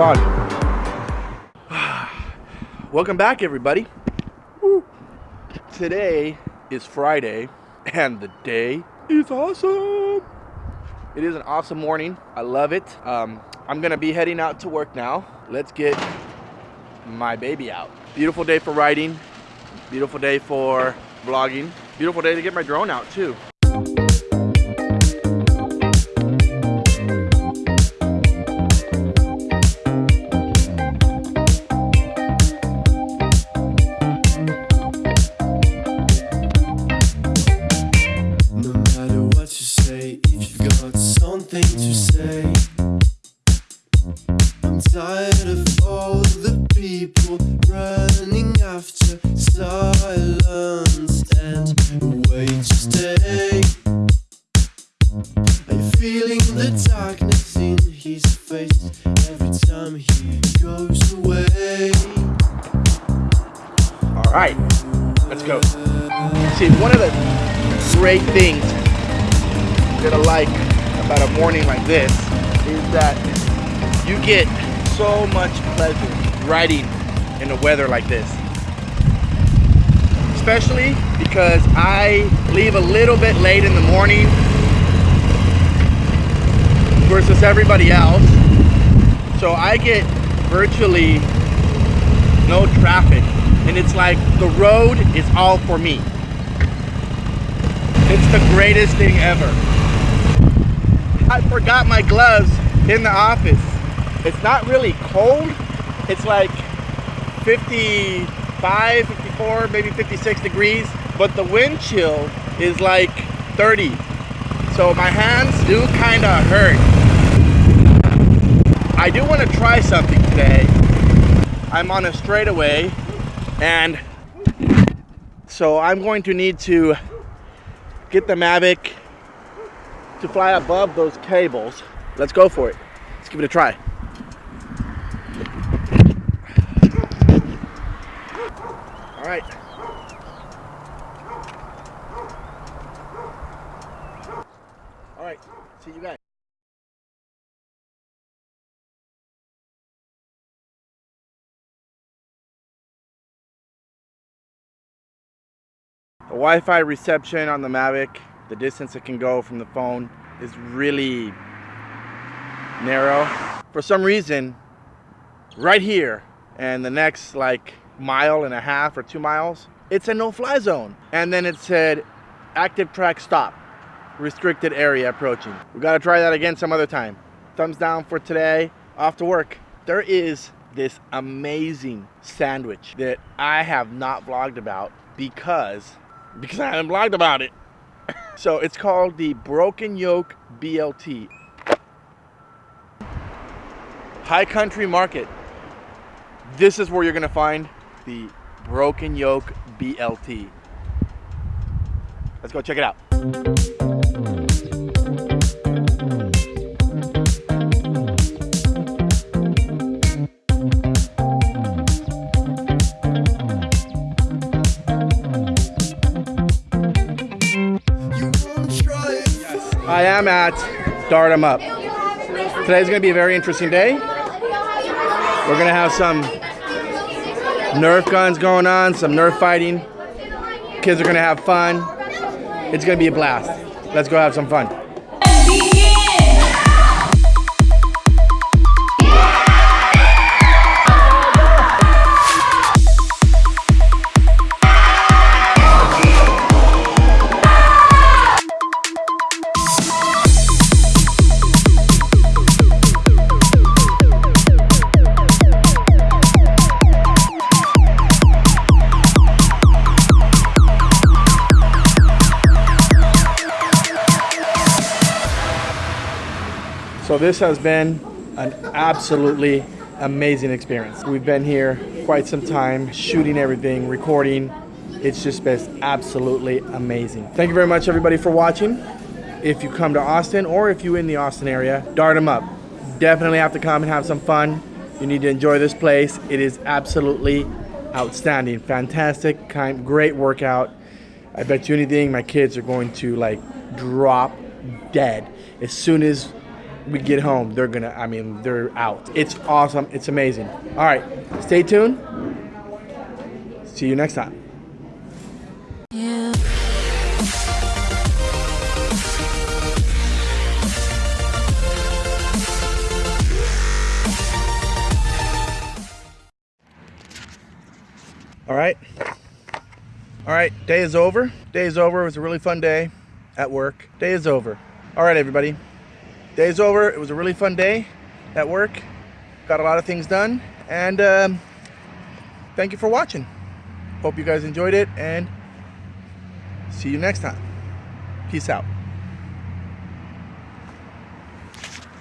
Welcome back, everybody. Woo. Today is Friday, and the day is awesome. It is an awesome morning. I love it. Um, I'm gonna be heading out to work now. Let's get my baby out. Beautiful day for riding. Beautiful day for vlogging. Beautiful day to get my drone out too. Something to say. I'm tired of all the people running after silence and way to stay. You feeling the darkness in his face every time he goes away? All right, let's go. See, one of the great things that I like about a morning like this is that you get so much pleasure riding in a weather like this. Especially because I leave a little bit late in the morning versus everybody else. So I get virtually no traffic and it's like the road is all for me. It's the greatest thing ever. I forgot my gloves in the office. It's not really cold. It's like 55, 54, maybe 56 degrees, but the wind chill is like 30. So my hands do kind of hurt. I do want to try something today. I'm on a straightaway and so I'm going to need to get the Mavic to fly above those cables. Let's go for it. Let's give it a try. All right. All right, see you guys. The Wi-Fi reception on the Mavic, the distance it can go from the phone is really narrow. For some reason, right here and the next like mile and a half or two miles, it's a no-fly zone. And then it said, active track stop, restricted area approaching. We gotta try that again some other time. Thumbs down for today, off to work. There is this amazing sandwich that I have not vlogged about because because I haven't vlogged about it. So it's called the Broken Yoke BLT. High Country Market. This is where you're gonna find the Broken Yoke BLT. Let's go check it out. I am at Dart 'em Up. Today's gonna be a very interesting day. We're gonna have some Nerf guns going on, some Nerf fighting. Kids are gonna have fun. It's gonna be a blast. Let's go have some fun. So this has been an absolutely amazing experience. We've been here quite some time, shooting everything, recording. It's just been absolutely amazing. Thank you very much everybody for watching. If you come to Austin or if you're in the Austin area, dart 'em up. Definitely have to come and have some fun. You need to enjoy this place. It is absolutely outstanding, fantastic, kind, great workout. I bet you anything, my kids are going to like drop dead as soon as we get home. They're gonna, I mean, they're out. It's awesome. It's amazing. All right, stay tuned. See you next time. All right. All right, day is over. Day is over. It was a really fun day at work. Day is over. All right, everybody. Day is over. It was a really fun day at work. Got a lot of things done. And um, thank you for watching. Hope you guys enjoyed it and see you next time. Peace out.